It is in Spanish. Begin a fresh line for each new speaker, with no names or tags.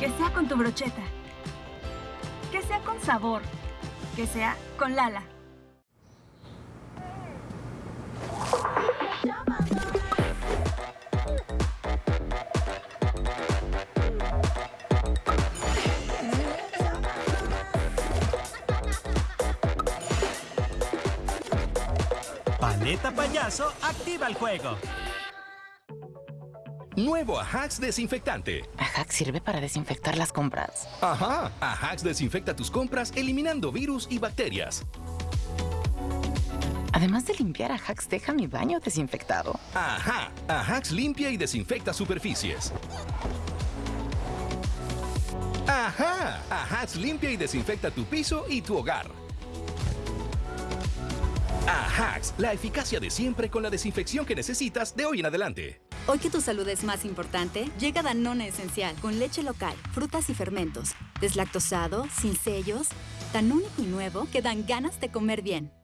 Que sea con tu brocheta. Que sea con sabor. Que sea con Lala.
Paleta Payaso activa el juego.
Nuevo Ajax Desinfectante.
Ajax sirve para desinfectar las compras.
Ajá, Ajax desinfecta tus compras eliminando virus y bacterias.
Además de limpiar, Ajax deja mi baño desinfectado.
Ajá, Ajax limpia y desinfecta superficies. Ajá, Ajax limpia y desinfecta tu piso y tu hogar. Ajax, la eficacia de siempre con la desinfección que necesitas de hoy en adelante.
Hoy que tu salud es más importante, llega Danone Esencial con leche local, frutas y fermentos. Deslactosado, sin sellos, tan único y nuevo que dan ganas de comer bien.